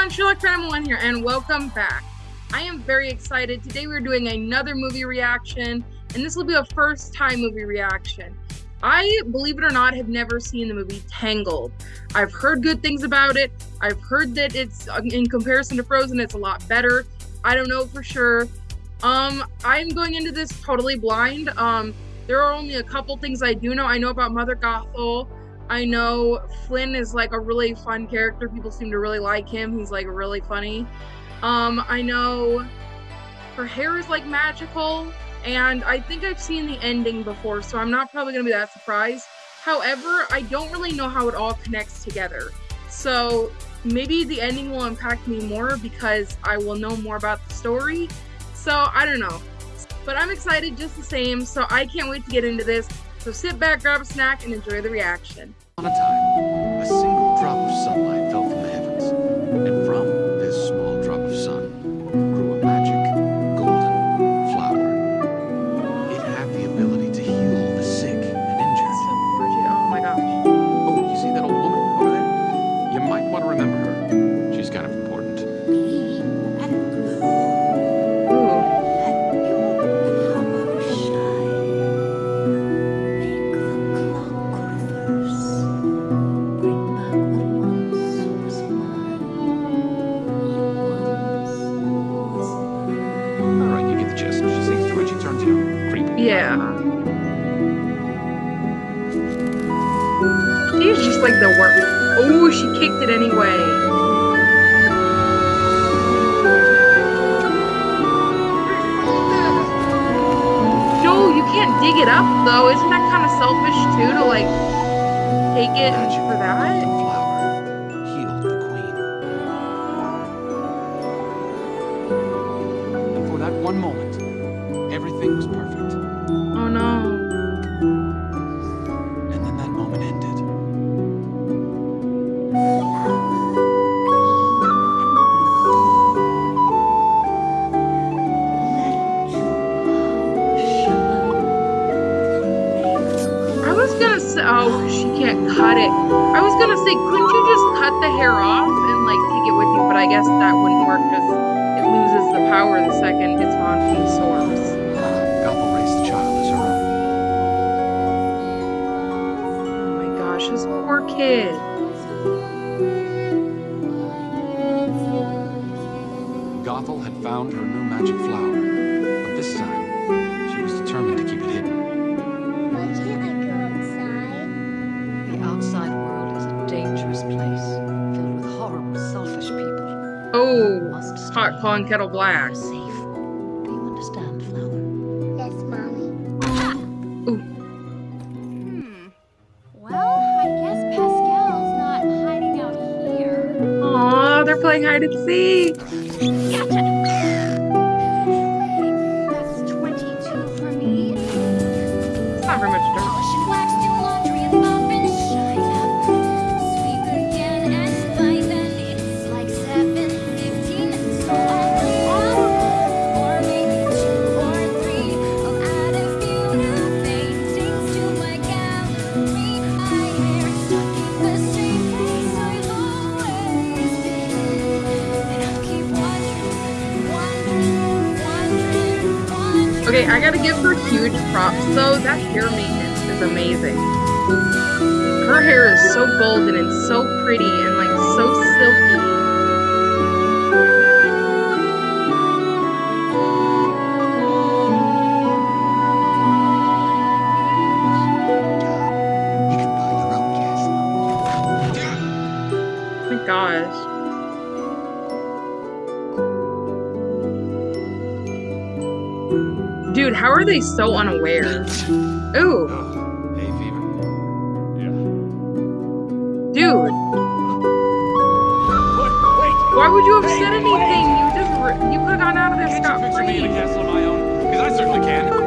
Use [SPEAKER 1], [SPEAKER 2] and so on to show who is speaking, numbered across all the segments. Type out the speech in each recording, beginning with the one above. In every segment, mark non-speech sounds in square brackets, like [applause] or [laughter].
[SPEAKER 1] everyone, Sherlock Phantom 1 here, and welcome back. I am very excited. Today we're doing another movie reaction, and this will be a first time movie reaction. I, believe it or not, have never seen the movie Tangled. I've heard good things about it. I've heard that it's, uh, in comparison to Frozen, it's a lot better. I don't know for sure. Um, I'm going into this totally blind. Um, there are only a couple things I do know. I know about Mother Gothel. I know Flynn is like a really fun character. People seem to really like him. He's like really funny. Um, I know her hair is like magical, and I think I've seen the ending before, so I'm not probably gonna be that surprised. However, I don't really know how it all connects together. So maybe the ending will impact me more because I will know more about the story. So I don't know. But I'm excited just the same, so I can't wait to get into this. So sit back, grab a snack, and enjoy the reaction.
[SPEAKER 2] On a time, a single drop of sunlight
[SPEAKER 1] Dig it up though. Isn't that kind of selfish too to like take it for that? Gonna say, couldn't you just cut the hair off and like take it with you? But I guess that wouldn't work because it loses the power the second it's on from the source.
[SPEAKER 2] Uh, Gothel raised the child as her own.
[SPEAKER 1] Oh my gosh, this poor kid.
[SPEAKER 2] Gothel had found her new magic flower,
[SPEAKER 3] Must stay
[SPEAKER 1] hot pond kettle black.
[SPEAKER 3] You're safe. Do you understand, Flower?
[SPEAKER 4] Yes, mommy.
[SPEAKER 5] Hmm. Well, I guess Pascal's not hiding out here.
[SPEAKER 1] Aw, they're playing hide and seek. Okay, I gotta give her huge props though. That hair maintenance is amazing. Her hair is so golden and so pretty Dude, how are they so unaware? Ooh,
[SPEAKER 2] Oh, hay fever. Yeah.
[SPEAKER 1] dude,
[SPEAKER 6] What? Wait!
[SPEAKER 1] why would you have
[SPEAKER 6] Hey,
[SPEAKER 1] said anything? You just you could have gone out of there
[SPEAKER 6] Can't
[SPEAKER 1] scot
[SPEAKER 6] you picture me in a
[SPEAKER 1] free.
[SPEAKER 6] castle of my own? Because I certainly can.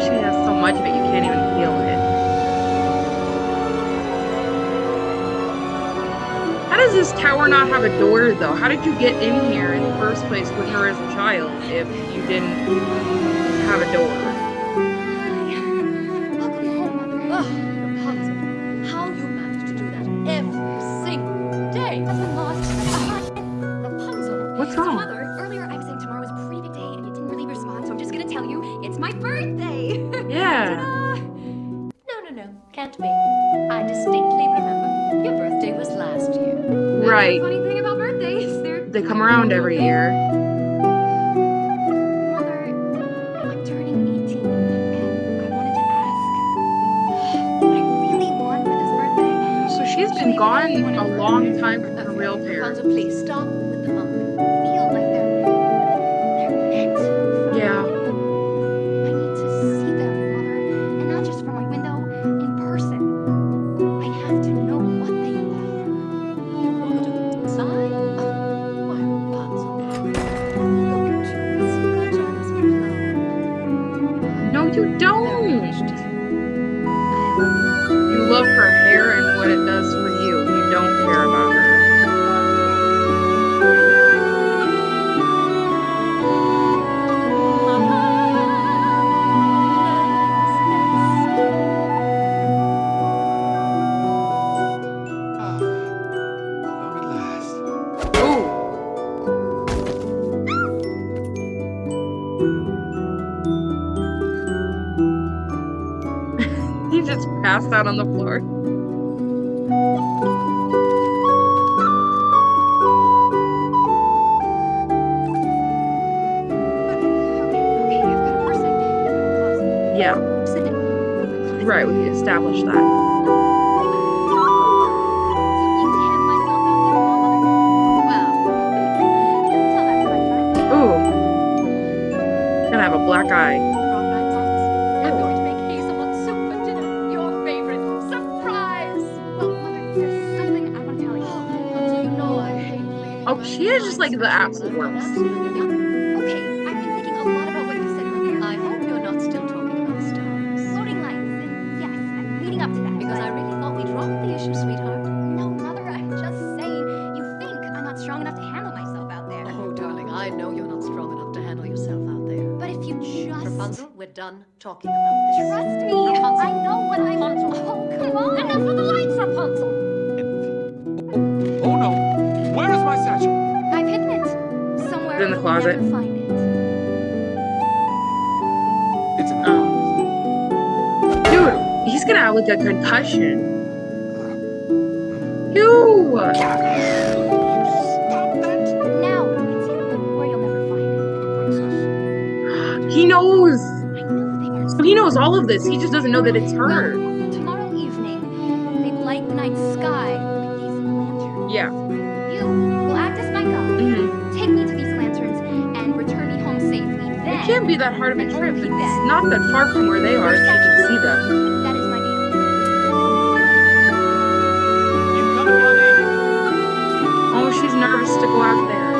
[SPEAKER 1] She has so much it, you can't even feel it. How does this tower not have a door though? How did you get in here in the first place with her as a child if you didn't have a door?
[SPEAKER 5] This birthday.
[SPEAKER 1] So she's been gone a long time from her real parents.
[SPEAKER 3] Rapunzel, please stop
[SPEAKER 1] Yeah, right. We established that. Gonna have a black eye.
[SPEAKER 3] leaving
[SPEAKER 1] Oh, she is just like the absolute worst.
[SPEAKER 5] I'm leading up to that.
[SPEAKER 3] Because I really thought we'd dropped the issue, sweetheart.
[SPEAKER 5] No, Mother, I'm just saying. You think I'm not strong enough to handle myself out there.
[SPEAKER 3] Oh, darling, I know you're not strong enough to handle yourself out there.
[SPEAKER 5] But if you just
[SPEAKER 3] Rapunzel, we're done talking about this.
[SPEAKER 5] trust me,
[SPEAKER 3] Rapunzel.
[SPEAKER 5] I know what I'm.
[SPEAKER 3] Rapunzel.
[SPEAKER 5] Oh, come on. Enough of the lights, Rapunzel.
[SPEAKER 6] Oh no! Where is my satchel?
[SPEAKER 5] I've hidden it somewhere.
[SPEAKER 1] In the
[SPEAKER 5] you'll
[SPEAKER 1] closet. Dude, he's gonna have like a concussion. Ew.
[SPEAKER 6] You stop that!
[SPEAKER 5] Now it's hidden where you'll never find it.
[SPEAKER 1] He knows.
[SPEAKER 5] I knew they weren't.
[SPEAKER 1] So he knows all of this. He just doesn't know that it's her.
[SPEAKER 5] Well, tomorrow evening, they light the night sky with these lanterns.
[SPEAKER 1] Yeah.
[SPEAKER 5] You will act as my guide.
[SPEAKER 1] Mhm.
[SPEAKER 5] Take me to these lanterns and return me home safely. Then
[SPEAKER 1] It can't be that hard of a
[SPEAKER 5] and
[SPEAKER 1] trip.
[SPEAKER 5] only
[SPEAKER 1] It's not that far from where they are. So you can see them. Oh, nervous to go out there.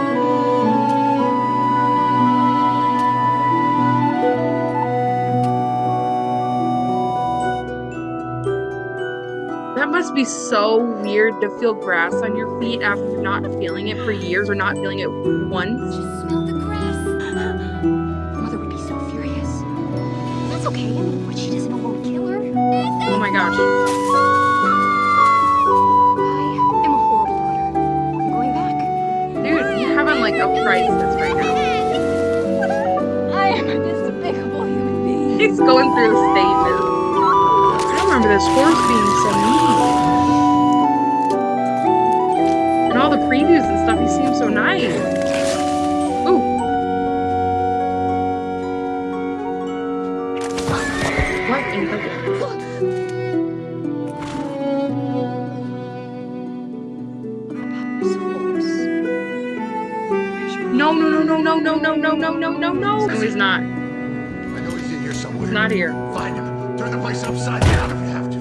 [SPEAKER 1] That must be so weird to feel grass on your feet after not feeling it for years or not feeling it once.
[SPEAKER 5] Just smell the grass. [gasps] Mother would be so furious. That's okay. What she doesn't know won't kill her.
[SPEAKER 1] Oh my gosh. He's going through the stages. I remember this horse being so mean. And all the previews and stuff, he seems so nice. Ooh. What in the no, no, no, no, no, no, no, no, no, no, no. No, he's not.
[SPEAKER 2] He's
[SPEAKER 1] not here.
[SPEAKER 2] Find him. Turn the place upside down if you have to.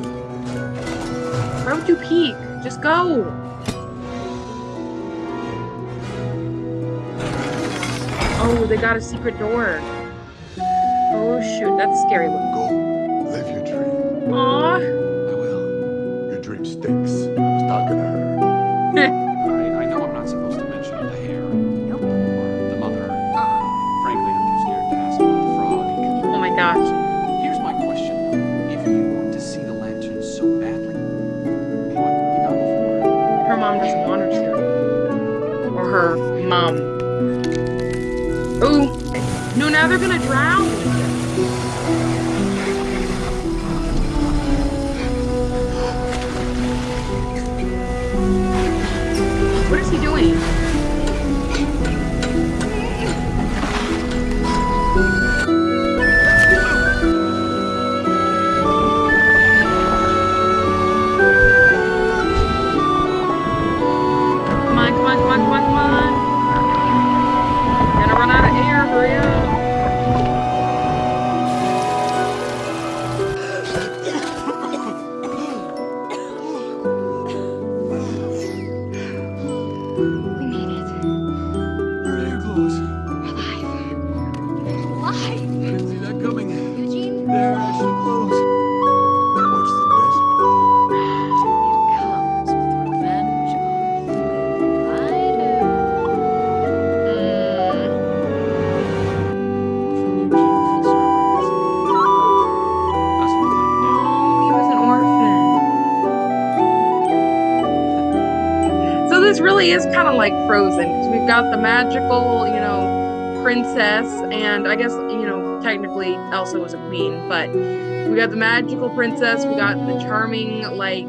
[SPEAKER 1] Why would you peek? Just go. Oh, they got a secret door. Oh shoot, that's scary looking. He doing? Because the magical, you know, princess, and I guess you know technically Elsa was a queen, but we got the magical princess, we got the charming like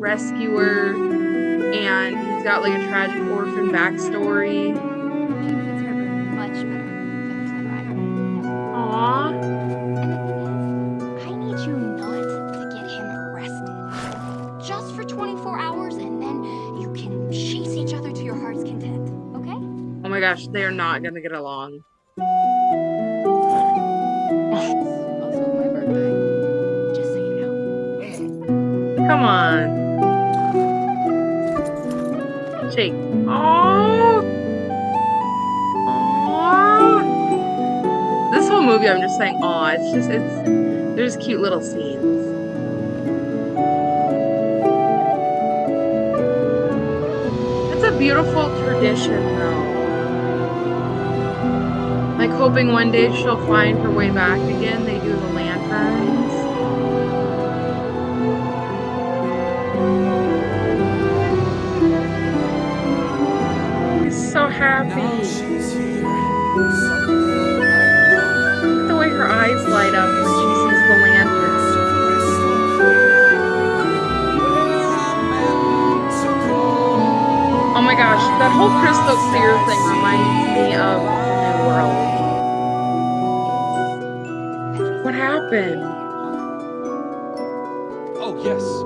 [SPEAKER 1] rescuer, and he's got like a tragic orphan backstory. Oh my gosh, they are not mm. gonna get along.
[SPEAKER 3] Also my birthday.
[SPEAKER 5] Just so you know.
[SPEAKER 1] Come on. Shake. Oh. This whole movie, I'm just saying, aw. It's just, it's, there's cute little scenes. It's a beautiful tradition, though. Like hoping one day she'll find her way back again. They do the lanterns. He's so happy. Look the way her eyes light up when she sees the lantern. Oh my gosh, that whole crystal clear thing reminds me of World. What happened?
[SPEAKER 6] Oh, yes.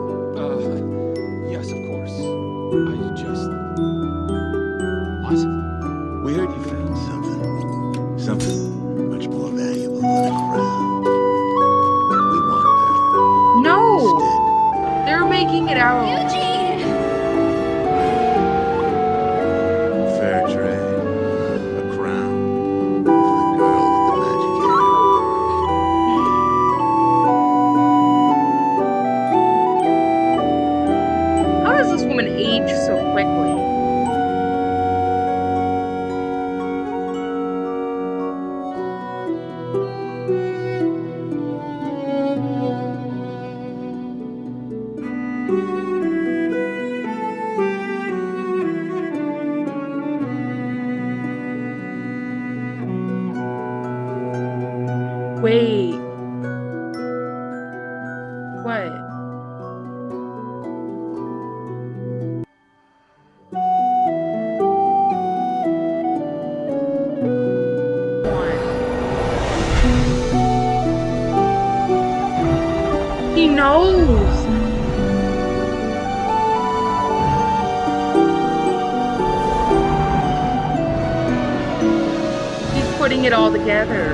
[SPEAKER 1] All together.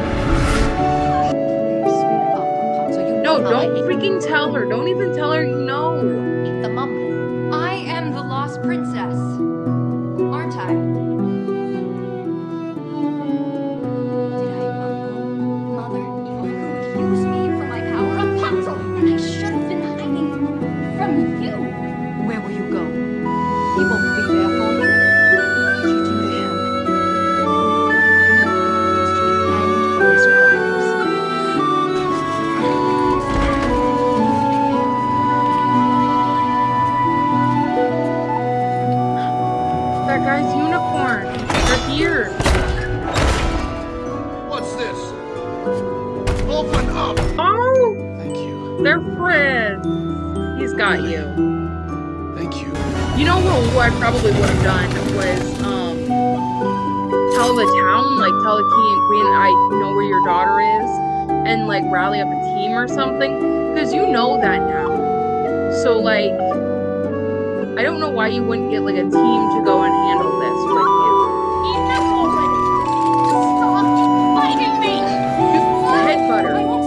[SPEAKER 3] Speak up, Rapunzel. You
[SPEAKER 1] No, don't freaking tell her. Don't even tell her got you.
[SPEAKER 6] Thank you.
[SPEAKER 1] You know what, what I probably would have done was um tell the town, like tell the king and queen I know where your daughter is and like rally up a team or something. Because you know that now. So like I don't know why you wouldn't get like a team to go and handle this with you.
[SPEAKER 5] Enough already! Stop fighting me!
[SPEAKER 1] Headbutt her.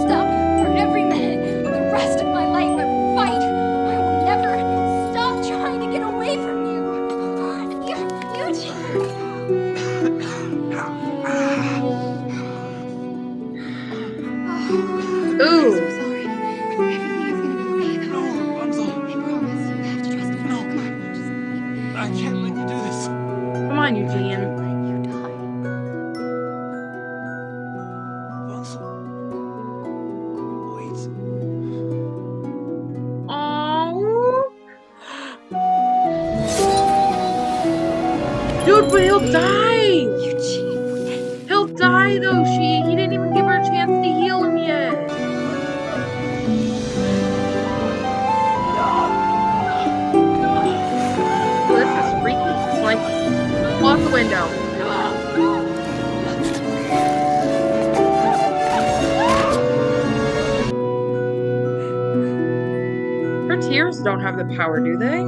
[SPEAKER 5] Have
[SPEAKER 1] the power, do they?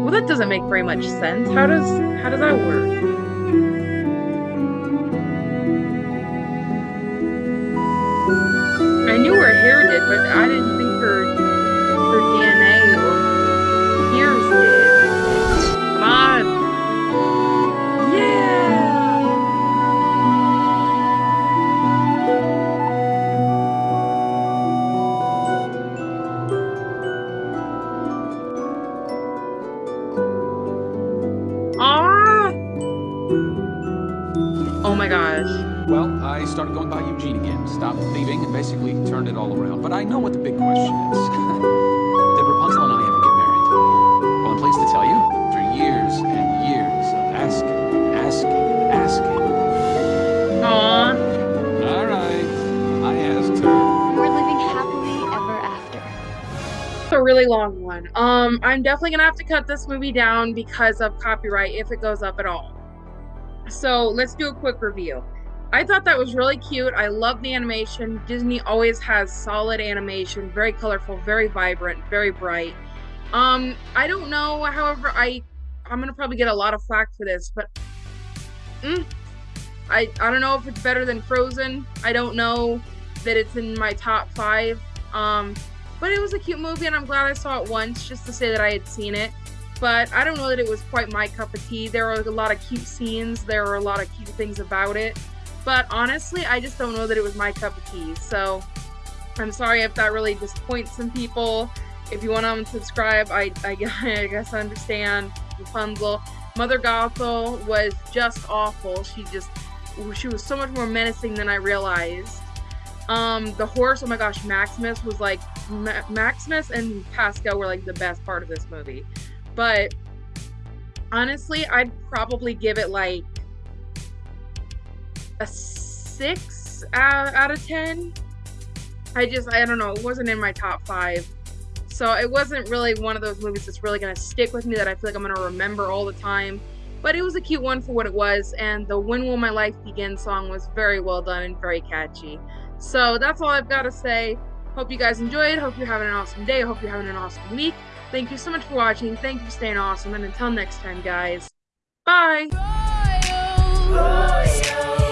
[SPEAKER 1] Well, that doesn't make very much sense. How does how does that work? I knew her hair did, but I didn't really long one. Um, I'm definitely gonna have to cut this movie down because of copyright if it goes up at all. So let's do a quick review. I thought that was really cute. I love the animation. Disney always has solid animation, very colorful, very vibrant, very bright. Um, I don't know, however, I I'm gonna probably get a lot of flack for this, but mm, I I don't know if it's better than Frozen. I don't know that it's in my top five. Um, but it was a cute movie, and I'm glad I saw it once just to say that I had seen it. But I don't know that it was quite my cup of tea. There were a lot of cute scenes, there were a lot of cute things about it. But honestly, I just don't know that it was my cup of tea. So I'm sorry if that really disappoints some people. If you want to unsubscribe, I, I, [laughs] I guess I understand. Rapunzel. Mother Gothel was just awful. She just, she was so much more menacing than I realized. Um, the horse, oh my gosh, Maximus was like, Ma- Maximus and Pascal were like the best part of this movie. But honestly, I'd probably give it like a six out, out of 10. I just, I don't know, it wasn't in my top five. So it wasn't really one of those movies that's really going to stick with me that I feel like I'm going to remember all the time. But it was a cute one for what it was, and the When Will My Life Begin song was very well done and very catchy. So that's all I've got to say. Hope you guys enjoyed. Hope you're having an awesome day. Hope you're having an awesome week. Thank you so much for watching. Thank you for staying awesome. And until next time, guys, bye.
[SPEAKER 5] Royal.